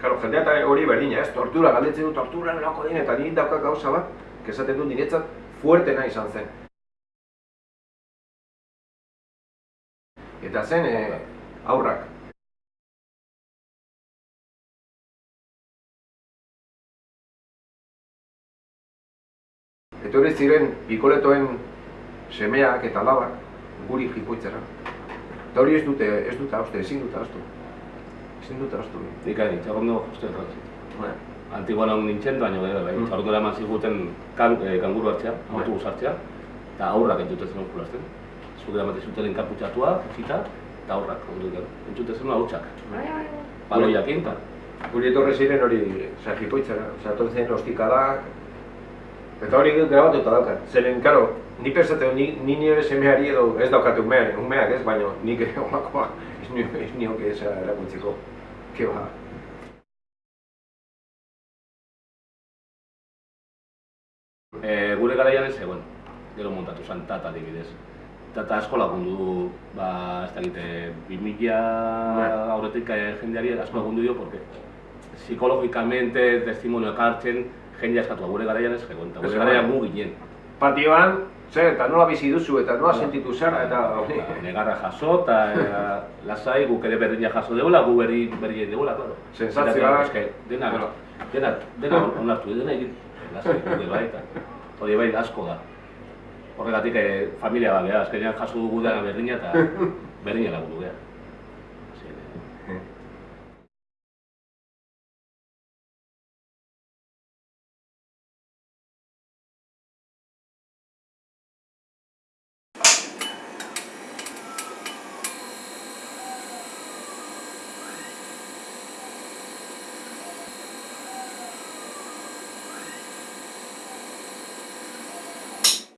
Karo, jendea eta hori berdina, ez, tortura, galdetzen du tortura nolako den, eta nire dauka gauza bat, kesaten du niretzat fuertena izan zen. Eta zen, e, aurrak. Etorri ziren pikoletoen semeak eta labak guri jipoitzera. Eta hori ez dute, ez dute hauste, ezin dute haustu. Ezin dute haustu. Nik ari, txagondo uste transit. Bueno, Antiguan hau nintzen, baina bai, bai, Mm. txagondo eraman ziguten kan, eh, kanguru hartzea, Bai. autobus hartzea, eta aurrak entzuten zen jolasten. Zuk eramaten zuten enkarputxatua, zita, eta aurrak, ondu entzuten zen hautsak. Baloiakin, eta guri etorri ziren hori, oza, etorri ziren ostikadak, eta hori grabatuta daukat. Zeren, karo, ni pensatzen, ni, ni nire semeari edo ez daukate umeak, umeak ez, baina nik olakoa ez nio, ez nioke eza erakuntziko. Ke ba. e, gure garaian ez zegoen, gero montatu zen tata adibidez. Tata asko lagundu du, ba, ez dakite, 2000 Bai. aurretik eh, jendeari asko lagundu dio, porque psikologikamente testimonioak hartzen, jendea eskatu gure garaian ez zegoen, eta gure garaian gu ginen. Patioan, zer, eta nola bizi duzu, eta nola sentitu zara, eta hori. Ba, negarra jaso, eta lasai guk ere berdina jaso deula, gu berri berri deula, claro. Eske, dena, dena, dena onartu, dena egin, lasai, guk bai, eta hori bai asko da. Horregatik eh, familia bat, azkenean jaso dugu dena berdina eta berdina lagundu, beha.